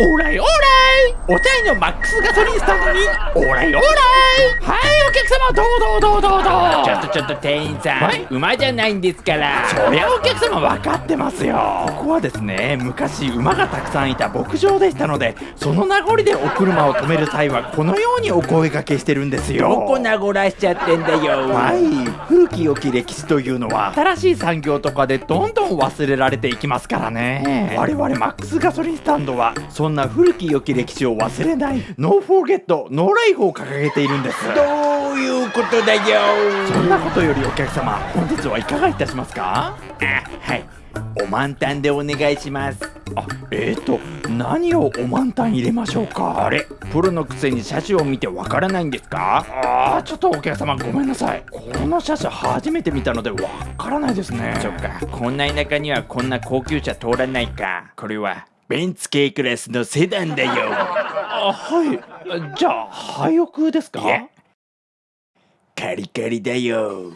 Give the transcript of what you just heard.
オーライオーライ。お茶屋のマックスガソリンスタンドにオーライオーライ。はいお客様どうどうどうちょっとちょっと店員さん、馬じゃないんですからそりゃお客様分かってますよここはですね昔馬がたくさんいた牧場でしたのでその名残でお車を止める際はこのようにお声掛けしてるんですよどこなごらしちゃってんだよはい古き良き歴史というのは新しい産業とかでどんどん忘れられていきますからね我々マックスガソリンスタンドはそんな古き良き歴史を忘れないノーフォーゲットノーライフを掲げているんですどういうことだよ。そんなことよりお客様本日はいかがいたしますか？あはい。お満タンでお願いします。あえーと何をお満タン入れましょうか？あれ？プロのくせに車種を見てわからないんですか？あー。ちょっとお客様ごめんなさい。この車種初めて見たのでわからないですね。そっか。こんな田舎にはこんな高級車通らないか。これはベンツ系クラスのセダンだよ。あはい。じゃあ廃屋ですか？いやカリカリだよ。